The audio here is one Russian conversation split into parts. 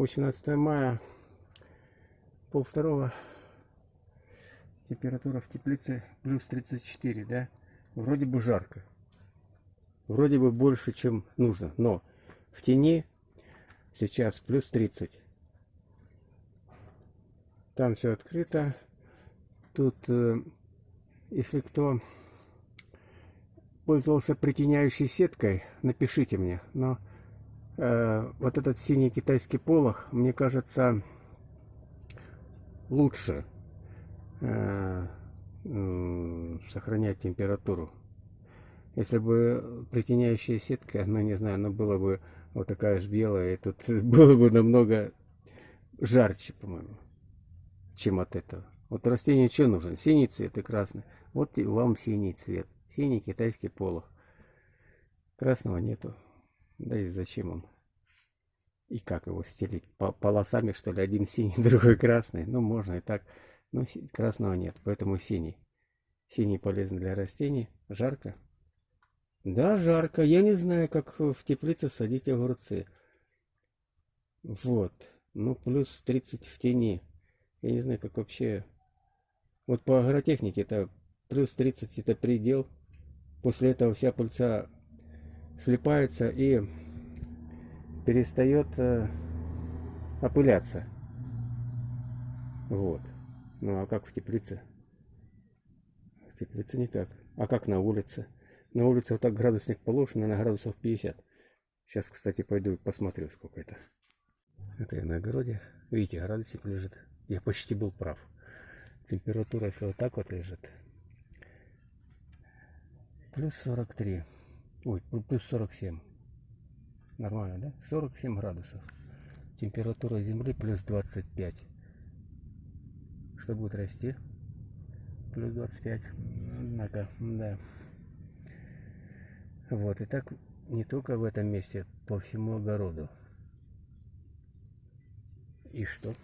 18 мая, пол второго, температура в теплице плюс 34, да? Вроде бы жарко. Вроде бы больше, чем нужно, но в тени сейчас плюс 30. Там все открыто. Тут, э, если кто пользовался притеняющей сеткой, напишите мне. Но э, вот этот синий китайский полох, мне кажется, лучше э, сохранять температуру. Если бы притеняющая сетка, ну не знаю, она была бы вот такая же белая, и тут было бы намного жарче, по-моему, чем от этого. Вот растению что нужен? Синий цвет и красный. Вот вам синий цвет синий китайский полох. Красного нету. Да и зачем он? И как его стелить? По полосами, что ли, один синий, другой красный? Ну, можно и так. Но красного нет, поэтому синий. Синий полезен для растений. Жарко? Да, жарко. Я не знаю, как в теплице садить огурцы. Вот. Ну, плюс 30 в тени. Я не знаю, как вообще... Вот по агротехнике это плюс 30 это предел. После этого вся пыльца слипается и перестает э, опыляться. Вот. Ну а как в теплице? В теплице никак. А как на улице? На улице вот так градусник положен, на градусов 50. Сейчас, кстати, пойду посмотрю, сколько это. Это я на огороде. Видите, градусник лежит. Я почти был прав. Температура, если вот так вот лежит, Плюс 43. Ой, плюс 47. Нормально, да? 47 градусов. Температура земли плюс 25. Что будет расти? Плюс 25. Однако, да. Вот, и так не только в этом месте, по всему огороду. И что?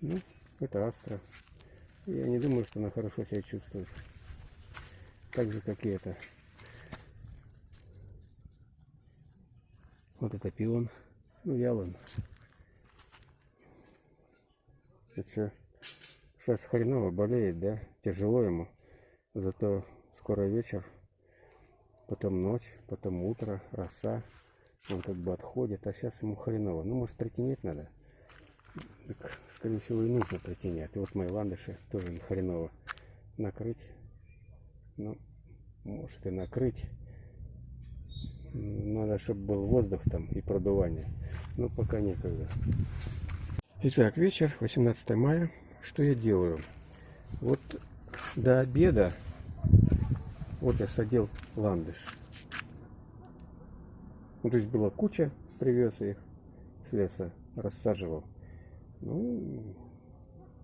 Ну, это астра. Я не думаю, что она хорошо себя чувствует так же как и это вот это пион. Ну ялон это сейчас хреново болеет да? Тяжело ему. Зато скоро вечер потом ночь потом утро роса. Он как бы отходит а сейчас ему хреново. Ну может притенять надо? Так, скорее всего и нужно притенять. И вот мои ландыши тоже хреново. Накрыть. Ну, может и накрыть. Надо, чтобы был воздух там и продувание. Но пока некогда. Итак, вечер, 18 мая. Что я делаю? Вот до обеда, вот я садил ландыш. Ну, то есть была куча, привез их с леса, рассаживал. Ну,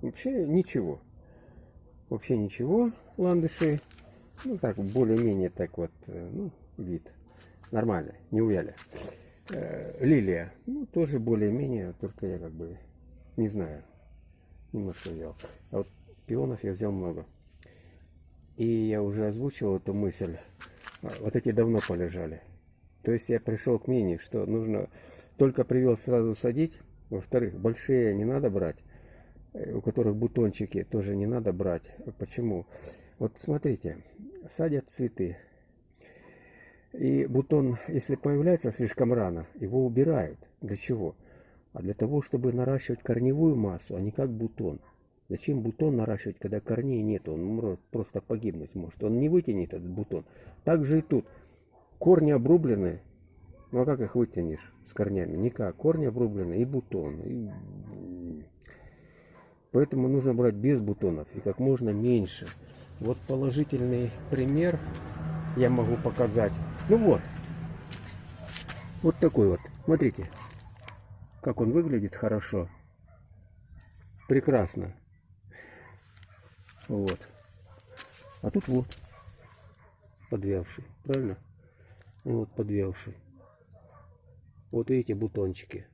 вообще ничего. Вообще ничего, ландыши ну так, более-менее так вот, э, ну, вид. Нормально, не увяли. Э, лилия, ну, тоже более-менее, только я как бы не знаю. Немножко взял. А вот пионов я взял много. И я уже озвучивал эту мысль. А, вот эти давно полежали. То есть я пришел к мнению, что нужно только привел сразу садить. Во-вторых, большие не надо брать. Э, у которых бутончики тоже не надо брать. Почему? Вот смотрите, садят цветы. И бутон, если появляется слишком рано, его убирают. Для чего? А для того, чтобы наращивать корневую массу, а не как бутон. Зачем бутон наращивать, когда корней нет? Он может просто погибнуть может. Он не вытянет этот бутон. Так же и тут. Корни обрублены. Ну а как их вытянешь с корнями? Никак. Корни обрублены и бутон. И... Поэтому нужно брать без бутонов и как можно меньше. Вот положительный пример я могу показать. Ну вот. Вот такой вот. Смотрите, как он выглядит хорошо. Прекрасно. Вот. А тут вот. Подвявший. Правильно? Вот подвявший. Вот видите бутончики.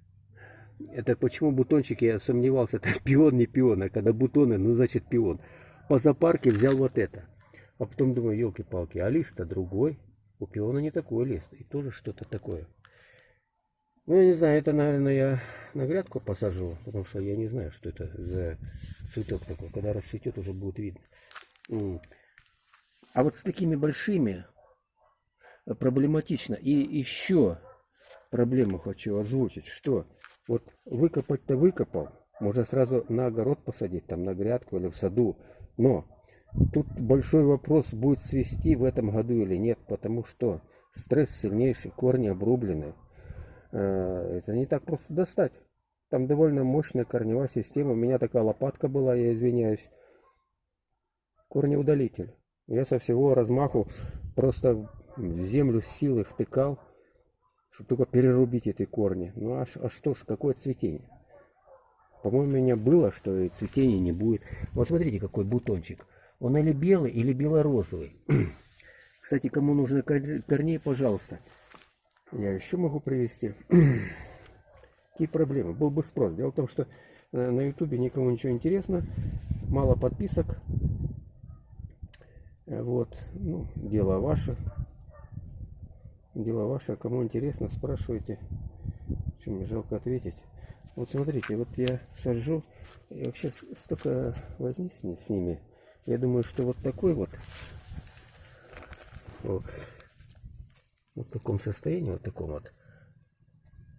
Это почему бутончики, я сомневался, это пион, не пион, а когда бутоны, ну значит пион по зоопарке взял вот это. А потом думаю, елки-палки, а лист-то другой. У пиона не такой лист. И тоже что-то такое. Ну, я не знаю, это, наверное, я на грядку посажу, потому что я не знаю, что это за цветок такой. Когда расцветет, уже будет видно. А вот с такими большими проблематично. И еще проблему хочу озвучить, что вот выкопать-то выкопал, можно сразу на огород посадить, там на грядку или в саду, но тут большой вопрос, будет свести в этом году или нет, потому что стресс сильнейший, корни обрублены, э, это не так просто достать. Там довольно мощная корневая система, у меня такая лопатка была, я извиняюсь, корнеудалитель. Я со всего размаху просто в землю силой втыкал, чтобы только перерубить эти корни. Ну а, а что ж, какое цветение? По-моему, у меня было, что и цветения не будет. Вот смотрите, какой бутончик. Он или белый, или белорозовый. Кстати, кому нужны корней, пожалуйста. Я еще могу привести. Какие проблемы? Был бы спрос. Дело в том, что э, на ютубе никому ничего интересно. Мало подписок. Э, вот. Ну, дело ваше. Дело ваше, а кому интересно, спрашивайте. Мне жалко ответить. Вот смотрите, вот я сажу, и вообще столько возни с ними. Я думаю, что вот такой вот, вот, вот в таком состоянии, вот таком вот,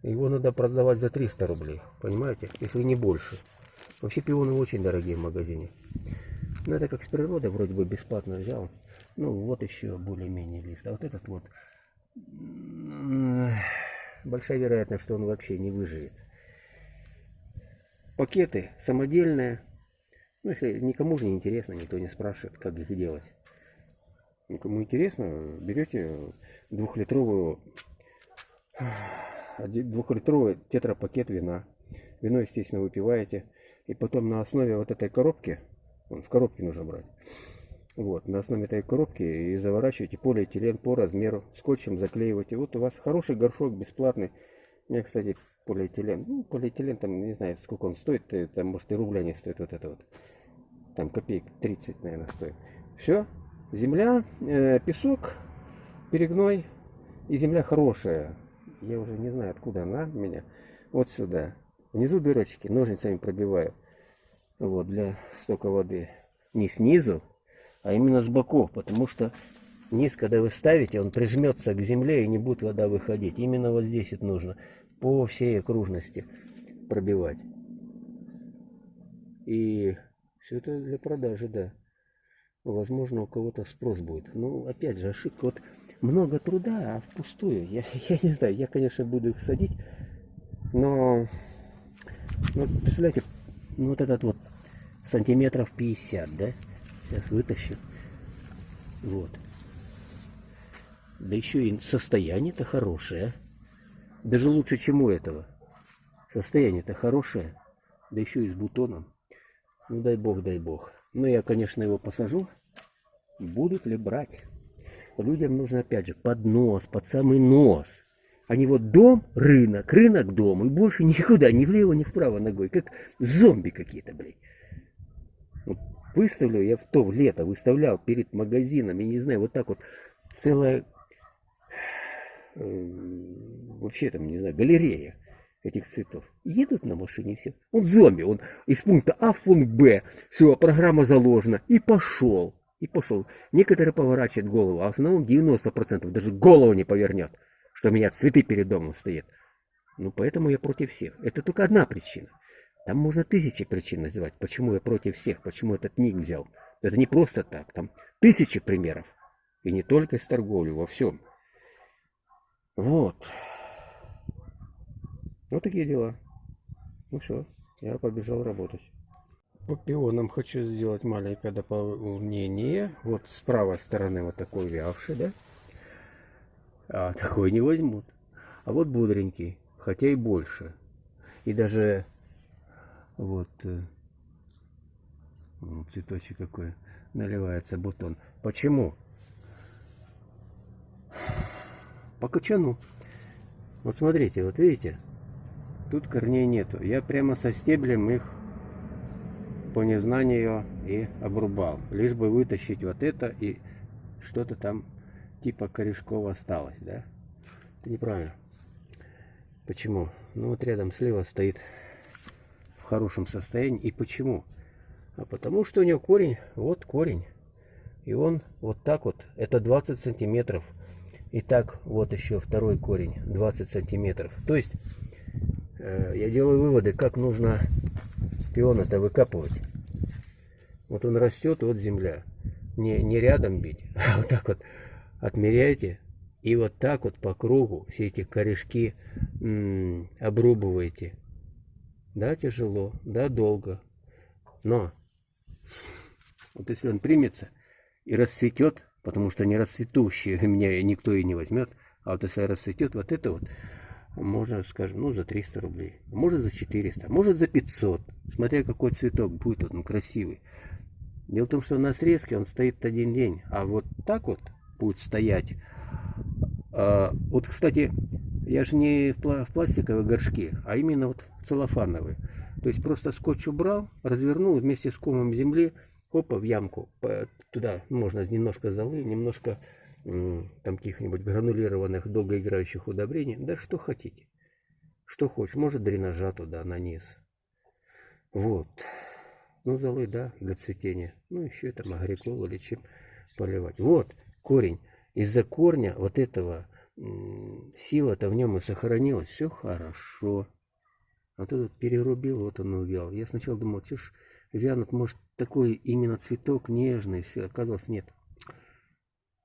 его надо продавать за 300 рублей, понимаете, если не больше. Вообще пионы очень дорогие в магазине. Но это как с природы, вроде бы бесплатно взял. Ну вот еще более-менее лист. А вот этот вот большая вероятность, что он вообще не выживет. Пакеты самодельные. Ну, если никому же не интересно, никто не спрашивает, как их делать. Никому интересно, берете двухлитровую двухлитровый тетрапакет вина. Вино, естественно, выпиваете. И потом на основе вот этой коробки, в коробке нужно брать, вот, на основе этой коробки и заворачиваете полиэтилен по размеру, скотчем заклеиваете. Вот у вас хороший горшок бесплатный. У кстати, полиэтилен. Ну, полиэтилен там, не знаю, сколько он стоит, э, там, может, и рубля не стоит вот это вот. Там копеек 30, наверное, стоит. Все, земля, э, песок, перегной, и земля хорошая. Я уже не знаю, откуда она у меня. Вот сюда. Внизу дырочки, ножницами пробиваю. Вот, для стока воды. Не снизу, а именно с боков, потому что низ, когда вы ставите, он прижмется к земле и не будет вода выходить. Именно вот здесь это нужно по всей окружности пробивать. И все это для продажи, да. Возможно, у кого-то спрос будет. Ну, опять же, ошибка. Вот много труда, а впустую. Я, я не знаю, я, конечно, буду их садить, но, ну, представляете, ну, вот этот вот сантиметров 50, да? Сейчас вытащу. Вот. Да еще и состояние-то хорошее. Даже лучше, чем у этого. Состояние-то хорошее. Да еще и с бутоном. Ну дай бог, дай бог. Ну я, конечно, его посажу. Будут ли брать? Людям нужно, опять же, под нос, под самый нос. Они вот дом, рынок, рынок, дом. И больше никуда, ни влево, ни вправо ногой. Как зомби какие-то, блядь. Выставлю, я в то лето выставлял перед магазином, я не знаю, вот так вот целая, вообще там, не знаю, галерея этих цветов. Едут на машине все. Он зомби, он из пункта А в пункт Б. Все, программа заложена. И пошел. И пошел. Некоторые поворачивают голову, а в основном 90% даже голову не повернет, что у меня цветы перед домом стоят. Ну, поэтому я против всех. Это только одна причина. Там можно тысячи причин называть, почему я против всех, почему этот ник взял. Это не просто так, там тысячи примеров. И не только с торговлей, во всем. Вот. Вот такие дела. Ну все, я побежал работать. По пионам хочу сделать маленькое дополнение. Вот с правой стороны вот такой вявший, да? А такой не возьмут. А вот бодренький, хотя и больше. И даже вот э, цветочек какой наливается бутон. Почему? По качану. Вот смотрите, вот видите, тут корней нету. Я прямо со стеблем их по незнанию и обрубал. Лишь бы вытащить вот это и что-то там типа корешков осталось, да? Это неправильно. Почему? Ну вот рядом слева стоит в хорошем состоянии. И почему? А потому что у него корень, вот корень. И он вот так вот, это 20 сантиметров. И так вот еще второй корень, 20 сантиметров. То есть э, я делаю выводы, как нужно пион это выкапывать. Вот он растет, вот земля. Не, не рядом бить, а вот так вот отмеряйте. И вот так вот по кругу все эти корешки -м, обрубываете. Да, тяжело, да, долго. Но вот если он примется и расцветет, потому что не расцветущие меня никто и не возьмет, а вот если расцветет вот это вот, можно, скажем, ну, за 300 рублей, может за 400, может за 500, смотря какой цветок будет он красивый. Дело в том, что на срезке он стоит один день, а вот так вот будет стоять. А, вот, кстати, я же не в пластиковые горшки, а именно вот целлофановые. То есть просто скотч убрал, развернул вместе с комом земли, опа, в ямку. Туда можно немножко золы, немножко там каких-нибудь гранулированных долгоиграющих удобрений. Да что хотите. Что хочешь. Может дренажа туда, на низ. Вот. Ну, золы, да, для цветения. Ну, еще там агрикол или чем поливать. Вот, корень. Из-за корня вот этого сила-то в нем и сохранилась. Все хорошо. А тут перерубил, вот он увял. Я сначала думал, что вянут, может, такой именно цветок нежный, все. Оказалось, нет.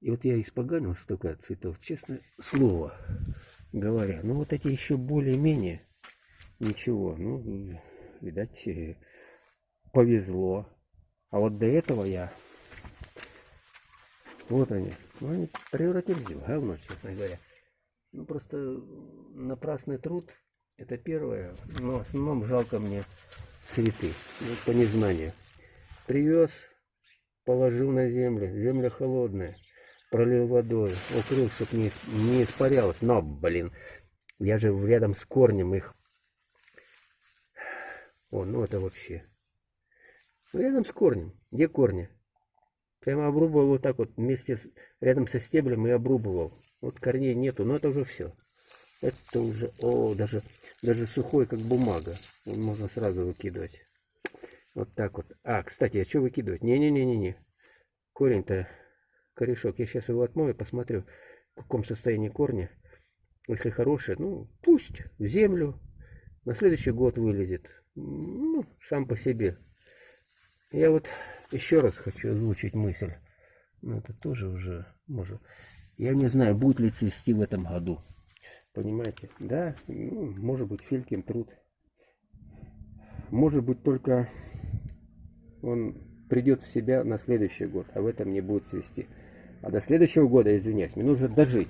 И вот я испоганил столько цветов, честное слово говоря. Ну, вот эти еще более-менее ничего. Ну, видать, э, повезло. А вот до этого я... Вот они. Ну, они превратились в говно, честно говоря. Ну, просто напрасный труд, это первое. Но в основном жалко мне цветы. Вот по незнанию. Привез, положил на землю. Земля холодная. Пролил водой. Укрыл, чтобы не, не испарялось. Но, блин, я же рядом с корнем их... О, ну это вообще... Рядом с корнем. Где корни? Прямо обрубывал вот так вот вместе с, рядом со стеблем и обрубывал. Вот корней нету, но это уже все. Это уже, о, даже, даже сухой, как бумага. Можно сразу выкидывать. Вот так вот. А, кстати, а что выкидывать? Не-не-не-не-не. Корень-то, корешок. Я сейчас его отмою, посмотрю, в каком состоянии корня. Если хороший, ну, пусть в землю. На следующий год вылезет. Ну, сам по себе. Я вот еще раз хочу озвучить мысль. Но это тоже уже может. Я не знаю, будет ли цвести в этом году. Понимаете? Да, ну, может быть, Филькин труд. Может быть, только он придет в себя на следующий год, а в этом не будет цвести. А до следующего года, извиняюсь, мне нужно дожить.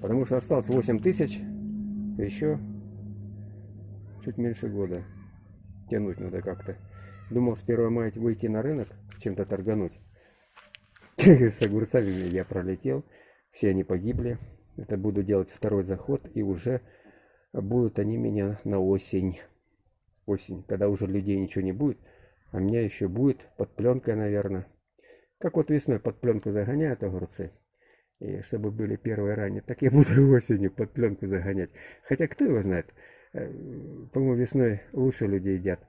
Потому что осталось 8 тысяч, еще чуть меньше года. Тянуть надо как-то. Думал с 1 мая выйти на рынок, чем-то торгануть. С огурцами я пролетел, все они погибли. Это буду делать второй заход, и уже будут они меня на осень. Осень, когда уже людей ничего не будет, а меня еще будет под пленкой, наверное. Как вот весной под пленку загоняют огурцы. И чтобы были первые ранее, так я буду осенью под пленку загонять. Хотя кто его знает, э, по-моему, весной лучше люди едят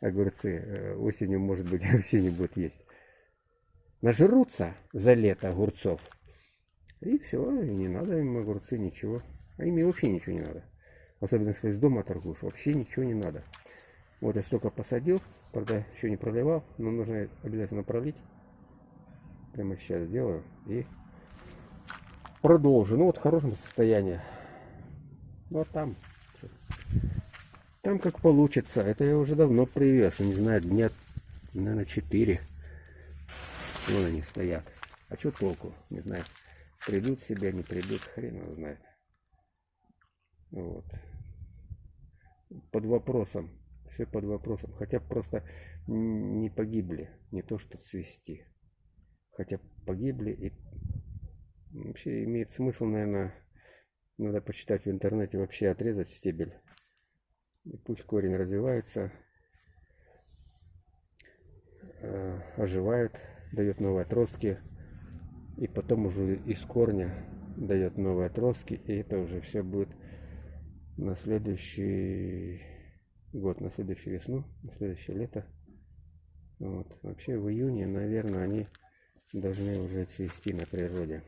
огурцы э, осенью, может быть, вообще не будет есть. Нажрутся за лето огурцов. И все, не надо им огурцы, ничего. А им вообще ничего не надо. Особенно если из дома торгуешь, вообще ничего не надо. Вот я столько посадил, правда еще не проливал, но нужно обязательно пролить. Прямо сейчас сделаю и продолжу. Ну вот в хорошем состоянии. Вот там. Там как получится. Это я уже давно привез. Не знаю, дня, наверное, 4. Вон они стоят. А что толку? Не знаю. Придут себя, не придут, хрен его знает. Вот. Под вопросом. Все под вопросом. Хотя просто не погибли. Не то, что цвести. Хотя погибли и вообще имеет смысл, наверное, надо почитать в интернете, вообще отрезать стебель и пусть корень развивается, э, оживает, дает новые отростки. И потом уже из корня дает новые отростки. И это уже все будет на следующий год, на следующую весну, на следующее лето. Вот. Вообще в июне, наверное, они должны уже цвести на природе.